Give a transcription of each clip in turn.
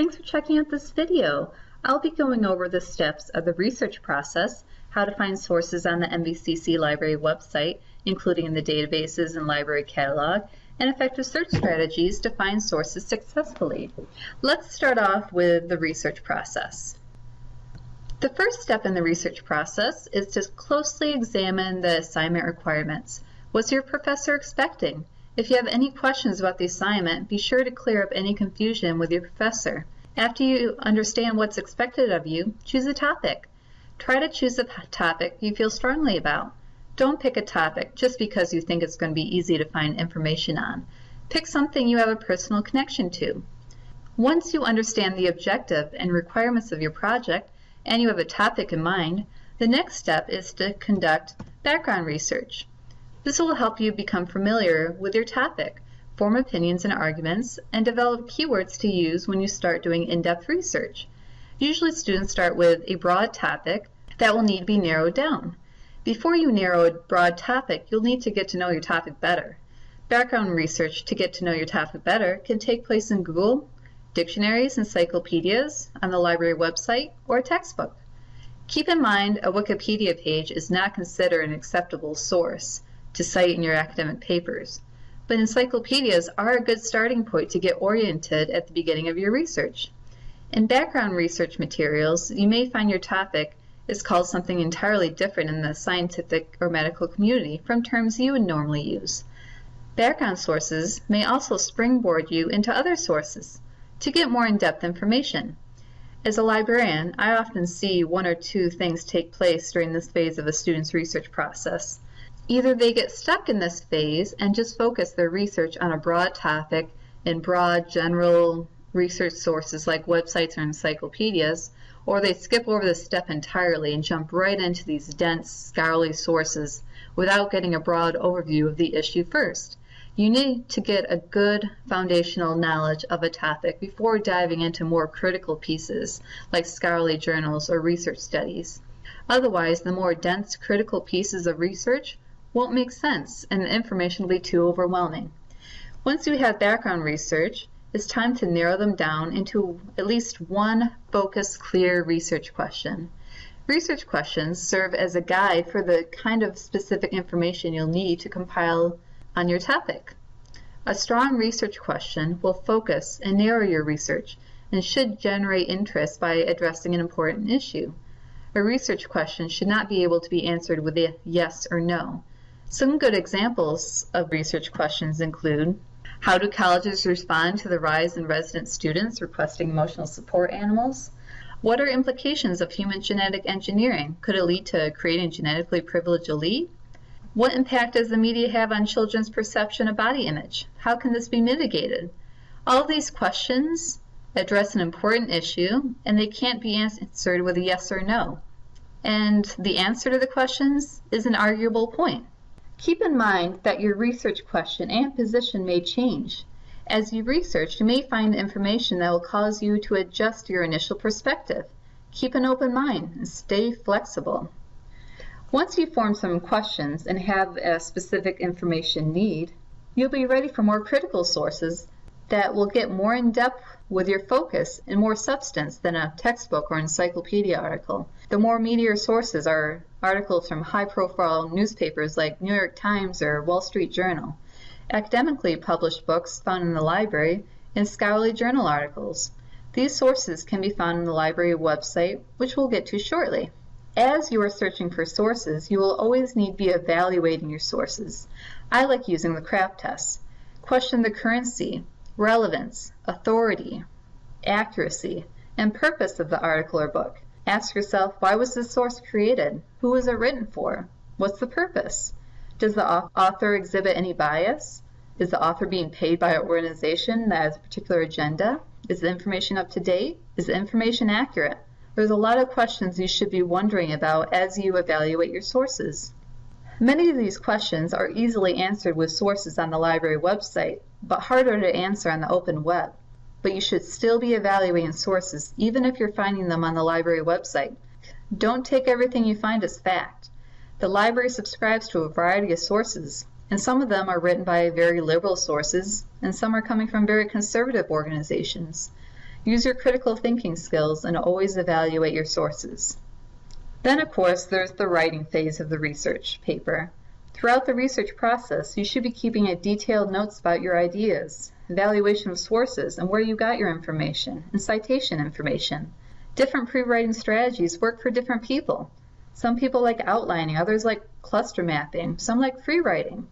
Thanks for checking out this video. I'll be going over the steps of the research process, how to find sources on the MVCC library website, including the databases and library catalog, and effective search strategies to find sources successfully. Let's start off with the research process. The first step in the research process is to closely examine the assignment requirements. What's your professor expecting? If you have any questions about the assignment, be sure to clear up any confusion with your professor. After you understand what's expected of you, choose a topic. Try to choose a topic you feel strongly about. Don't pick a topic just because you think it's going to be easy to find information on. Pick something you have a personal connection to. Once you understand the objective and requirements of your project, and you have a topic in mind, the next step is to conduct background research. This will help you become familiar with your topic, form opinions and arguments, and develop keywords to use when you start doing in-depth research. Usually students start with a broad topic that will need to be narrowed down. Before you narrow a broad topic, you'll need to get to know your topic better. Background research to get to know your topic better can take place in Google, dictionaries, encyclopedias, on the library website, or a textbook. Keep in mind a Wikipedia page is not considered an acceptable source to cite in your academic papers, but encyclopedias are a good starting point to get oriented at the beginning of your research. In background research materials, you may find your topic is called something entirely different in the scientific or medical community from terms you would normally use. Background sources may also springboard you into other sources to get more in-depth information. As a librarian, I often see one or two things take place during this phase of a student's research process. Either they get stuck in this phase and just focus their research on a broad topic in broad general research sources like websites or encyclopedias, or they skip over this step entirely and jump right into these dense, scholarly sources without getting a broad overview of the issue first. You need to get a good foundational knowledge of a topic before diving into more critical pieces like scholarly journals or research studies. Otherwise, the more dense critical pieces of research won't make sense and the information will be too overwhelming. Once you have background research, it's time to narrow them down into at least one focused, clear research question. Research questions serve as a guide for the kind of specific information you'll need to compile on your topic. A strong research question will focus and narrow your research and should generate interest by addressing an important issue. A research question should not be able to be answered with a yes or no. Some good examples of research questions include How do colleges respond to the rise in resident students requesting emotional support animals? What are implications of human genetic engineering? Could it lead to creating genetically privileged elite? What impact does the media have on children's perception of body image? How can this be mitigated? All these questions address an important issue and they can't be answered with a yes or no. And the answer to the questions is an arguable point. Keep in mind that your research question and position may change. As you research, you may find information that will cause you to adjust your initial perspective. Keep an open mind and stay flexible. Once you form some questions and have a specific information need, you'll be ready for more critical sources that will get more in depth with your focus and more substance than a textbook or encyclopedia article. The more meatier sources are articles from high profile newspapers like New York Times or Wall Street Journal, academically published books found in the library, and scholarly journal articles. These sources can be found on the library website, which we'll get to shortly. As you are searching for sources, you will always need to be evaluating your sources. I like using the CRAFT test. Question the currency, relevance, authority, accuracy, and purpose of the article or book. Ask yourself, why was this source created? Who was it written for? What's the purpose? Does the author exhibit any bias? Is the author being paid by an organization that has a particular agenda? Is the information up to date? Is the information accurate? There's a lot of questions you should be wondering about as you evaluate your sources. Many of these questions are easily answered with sources on the library website, but harder to answer on the open web. But you should still be evaluating sources even if you're finding them on the library website. Don't take everything you find as fact. The library subscribes to a variety of sources, and some of them are written by very liberal sources, and some are coming from very conservative organizations. Use your critical thinking skills and always evaluate your sources. Then, of course, there's the writing phase of the research paper. Throughout the research process, you should be keeping a detailed notes about your ideas, evaluation of sources and where you got your information, and citation information. Different pre-writing strategies work for different people. Some people like outlining, others like cluster mapping, some like free writing.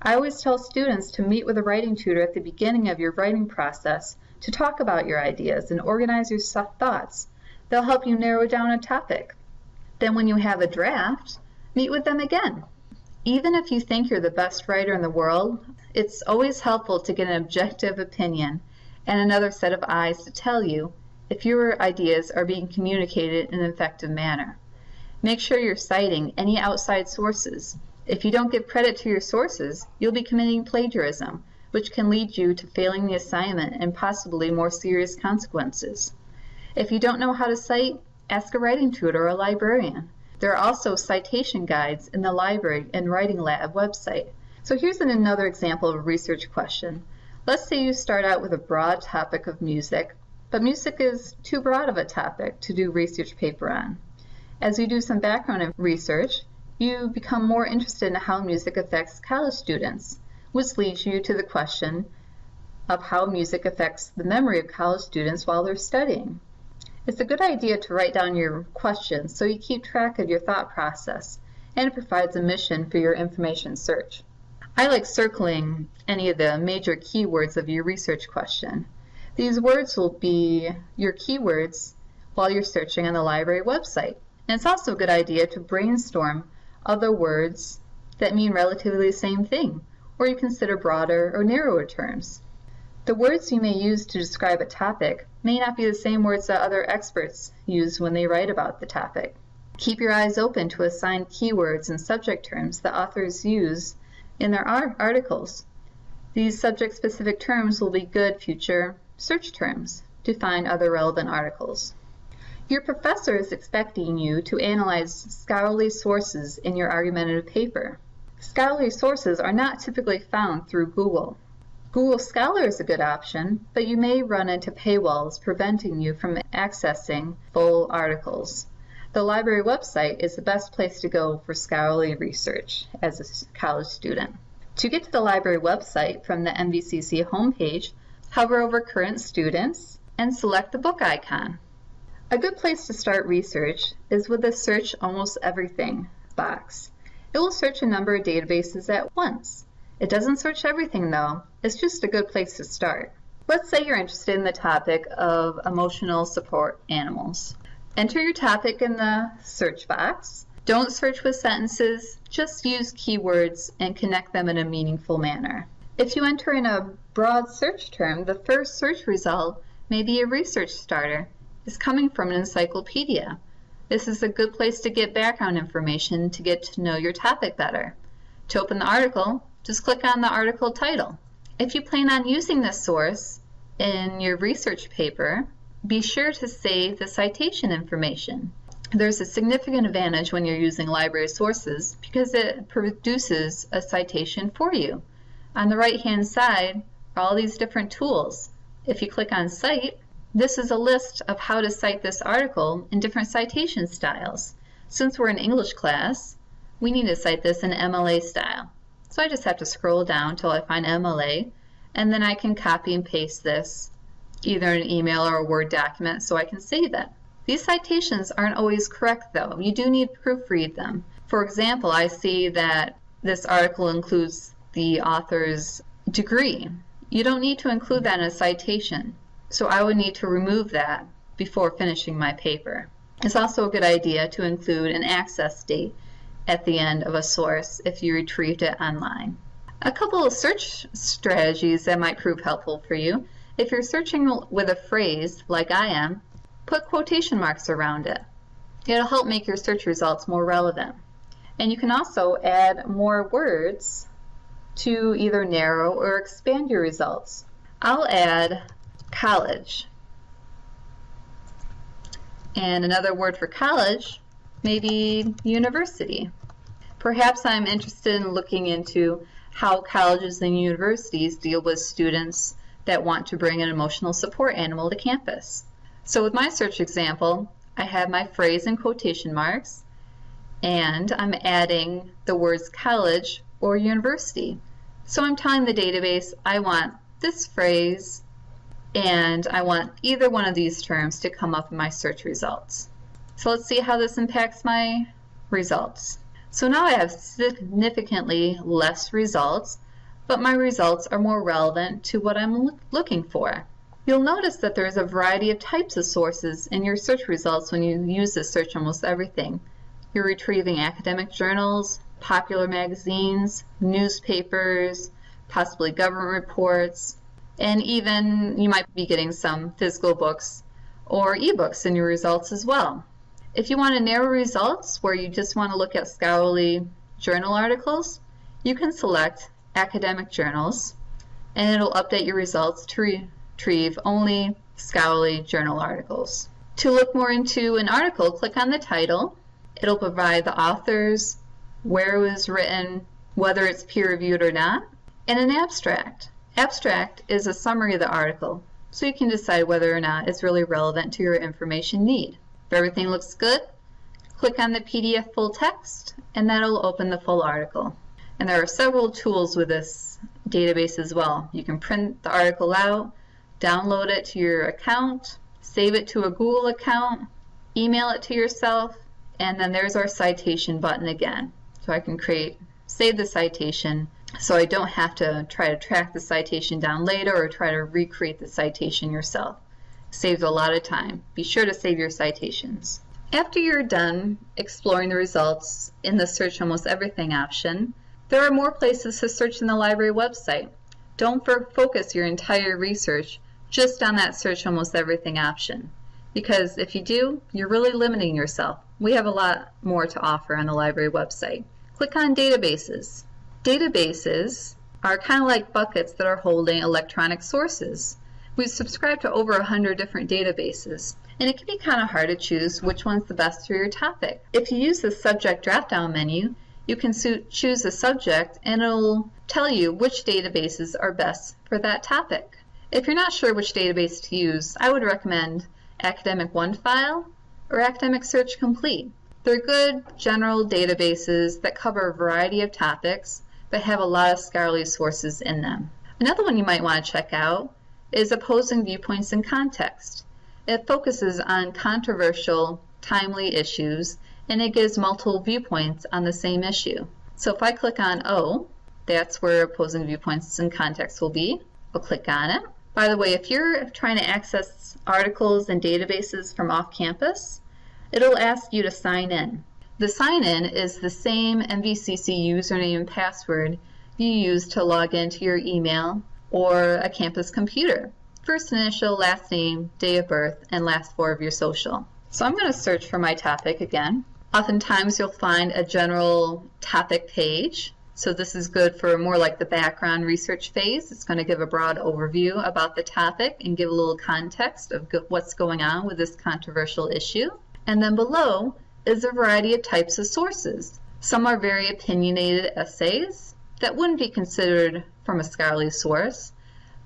I always tell students to meet with a writing tutor at the beginning of your writing process to talk about your ideas and organize your thoughts. They'll help you narrow down a topic. Then when you have a draft, meet with them again. Even if you think you're the best writer in the world, it's always helpful to get an objective opinion and another set of eyes to tell you if your ideas are being communicated in an effective manner. Make sure you're citing any outside sources. If you don't give credit to your sources, you'll be committing plagiarism, which can lead you to failing the assignment and possibly more serious consequences. If you don't know how to cite, ask a writing tutor or a librarian. There are also citation guides in the library and writing lab website. So here's another example of a research question. Let's say you start out with a broad topic of music, but music is too broad of a topic to do research paper on. As you do some background research, you become more interested in how music affects college students, which leads you to the question of how music affects the memory of college students while they're studying. It's a good idea to write down your questions so you keep track of your thought process, and it provides a mission for your information search. I like circling any of the major keywords of your research question. These words will be your keywords while you're searching on the library website. And it's also a good idea to brainstorm other words that mean relatively the same thing, or you consider broader or narrower terms. The words you may use to describe a topic may not be the same words that other experts use when they write about the topic. Keep your eyes open to assign keywords and subject terms that authors use in their articles. These subject-specific terms will be good future search terms to find other relevant articles. Your professor is expecting you to analyze scholarly sources in your argumentative paper. Scholarly sources are not typically found through Google. Google Scholar is a good option, but you may run into paywalls preventing you from accessing full articles. The library website is the best place to go for scholarly research as a college student. To get to the library website from the MVCC homepage, hover over Current Students and select the book icon. A good place to start research is with the Search Almost Everything box. It will search a number of databases at once. It doesn't search everything though, it's just a good place to start. Let's say you're interested in the topic of emotional support animals. Enter your topic in the search box. Don't search with sentences, just use keywords and connect them in a meaningful manner. If you enter in a broad search term, the first search result may be a research starter is coming from an encyclopedia. This is a good place to get background information to get to know your topic better. To open the article, just click on the article title. If you plan on using this source in your research paper, be sure to save the citation information. There's a significant advantage when you're using library sources because it produces a citation for you. On the right hand side are all these different tools. If you click on Cite, this is a list of how to cite this article in different citation styles. Since we're in English class, we need to cite this in MLA style. So I just have to scroll down until I find MLA, and then I can copy and paste this either in an email or a Word document so I can save it. These citations aren't always correct though. You do need to proofread them. For example, I see that this article includes the author's degree. You don't need to include that in a citation. So I would need to remove that before finishing my paper. It's also a good idea to include an access date at the end of a source if you retrieved it online. A couple of search strategies that might prove helpful for you. If you're searching with a phrase, like I am, put quotation marks around it. It'll help make your search results more relevant. And you can also add more words to either narrow or expand your results. I'll add college. And another word for college may be university. Perhaps I'm interested in looking into how colleges and universities deal with students that want to bring an emotional support animal to campus. So with my search example, I have my phrase in quotation marks, and I'm adding the words college or university. So I'm telling the database I want this phrase and I want either one of these terms to come up in my search results. So let's see how this impacts my results. So now I have significantly less results, but my results are more relevant to what I'm looking for. You'll notice that there's a variety of types of sources in your search results when you use this search almost everything. You're retrieving academic journals, popular magazines, newspapers, possibly government reports, and even you might be getting some physical books or ebooks in your results as well. If you want to narrow results where you just want to look at scholarly journal articles, you can select academic journals and it'll update your results to retrieve only scholarly journal articles. To look more into an article, click on the title. It'll provide the authors, where it was written, whether it's peer-reviewed or not, and an abstract. Abstract is a summary of the article, so you can decide whether or not it's really relevant to your information need. If everything looks good, click on the PDF full text and that'll open the full article. And there are several tools with this database as well. You can print the article out, download it to your account, save it to a Google account, email it to yourself, and then there's our citation button again. So I can create, save the citation so I don't have to try to track the citation down later or try to recreate the citation yourself. Saves a lot of time. Be sure to save your citations. After you're done exploring the results in the Search Almost Everything option, there are more places to search in the library website. Don't focus your entire research just on that Search Almost Everything option. Because if you do, you're really limiting yourself. We have a lot more to offer on the library website. Click on Databases. Databases are kind of like buckets that are holding electronic sources. We subscribe to over 100 different databases, and it can be kind of hard to choose which one's the best for your topic. If you use the subject drop-down menu, you can choose a subject and it'll tell you which databases are best for that topic. If you're not sure which database to use, I would recommend Academic OneFile or Academic Search Complete. They're good general databases that cover a variety of topics but have a lot of scholarly sources in them. Another one you might want to check out is Opposing Viewpoints in Context. It focuses on controversial, timely issues, and it gives multiple viewpoints on the same issue. So if I click on O, that's where Opposing Viewpoints in Context will be. I'll click on it. By the way, if you're trying to access articles and databases from off campus, it'll ask you to sign in. The sign-in is the same MVCC username and password you use to log into your email or a campus computer. First initial, last name, day of birth, and last four of your social. So I'm going to search for my topic again. Oftentimes you'll find a general topic page. So this is good for more like the background research phase. It's going to give a broad overview about the topic and give a little context of what's going on with this controversial issue. And then below is a variety of types of sources. Some are very opinionated essays that wouldn't be considered from a scholarly source.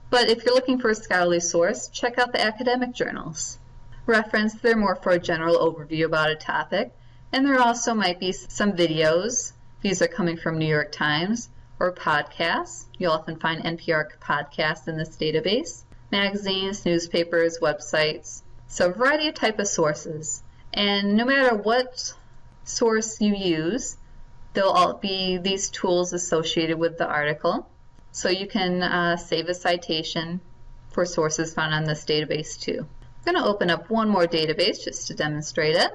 But if you're looking for a scholarly source, check out the academic journals. Reference, they're more for a general overview about a topic, and there also might be some videos. These are coming from New York Times or podcasts. You'll often find NPR podcasts in this database. Magazines, newspapers, websites. So a variety of type of sources. And no matter what source you use, there'll all be these tools associated with the article. So you can uh, save a citation for sources found on this database too. I'm going to open up one more database just to demonstrate it.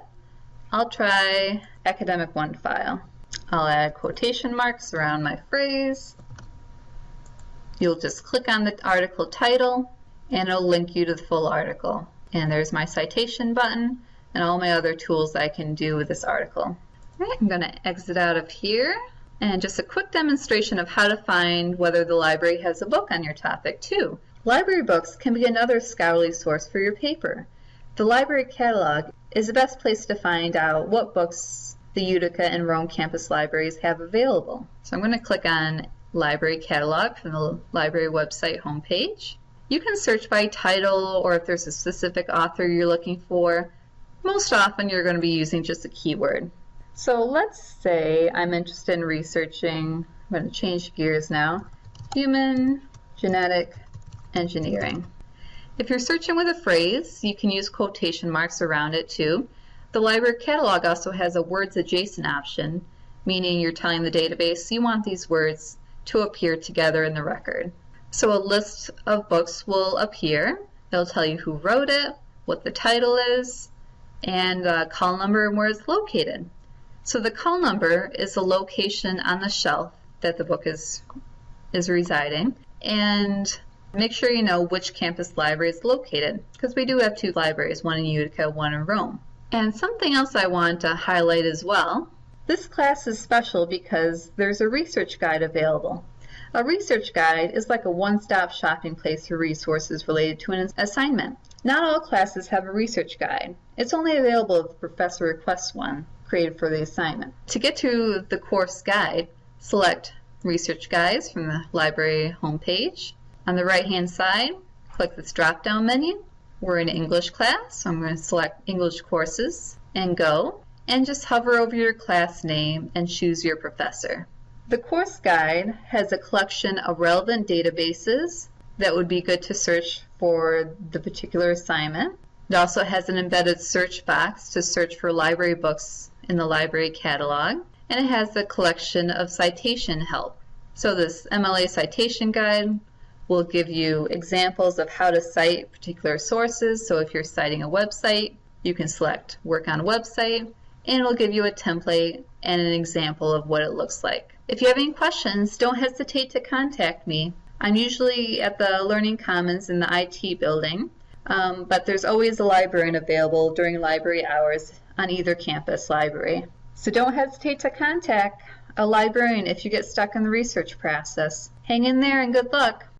I'll try Academic OneFile. I'll add quotation marks around my phrase. You'll just click on the article title and it'll link you to the full article. And there's my citation button and all my other tools that I can do with this article. I'm going to exit out of here and just a quick demonstration of how to find whether the library has a book on your topic too. Library books can be another scholarly source for your paper. The library catalog is the best place to find out what books the Utica and Rome campus libraries have available. So I'm going to click on Library Catalog from the library website homepage. You can search by title or if there's a specific author you're looking for. Most often you're going to be using just a keyword. So let's say I'm interested in researching, I'm going to change gears now, human genetic engineering. If you're searching with a phrase, you can use quotation marks around it too. The library catalog also has a words adjacent option, meaning you're telling the database you want these words to appear together in the record. So a list of books will appear. It'll tell you who wrote it, what the title is, and a call number and where it's located. So the call number is the location on the shelf that the book is, is residing. And make sure you know which campus library is located, because we do have two libraries, one in Utica, one in Rome. And something else I want to highlight as well. This class is special because there's a research guide available. A research guide is like a one-stop shopping place for resources related to an assignment. Not all classes have a research guide. It's only available if the professor requests one created for the assignment. To get to the course guide, select Research Guides from the library homepage. On the right-hand side, click this drop-down menu. We're in English class, so I'm going to select English courses and go, and just hover over your class name and choose your professor. The course guide has a collection of relevant databases that would be good to search for the particular assignment. It also has an embedded search box to search for library books in the library catalog, and it has a collection of citation help. So this MLA citation guide will give you examples of how to cite particular sources. So if you're citing a website, you can select work on a website, and it'll give you a template and an example of what it looks like. If you have any questions, don't hesitate to contact me. I'm usually at the Learning Commons in the IT building, um, but there's always a librarian available during library hours on either campus library. So don't hesitate to contact a librarian if you get stuck in the research process. Hang in there and good luck!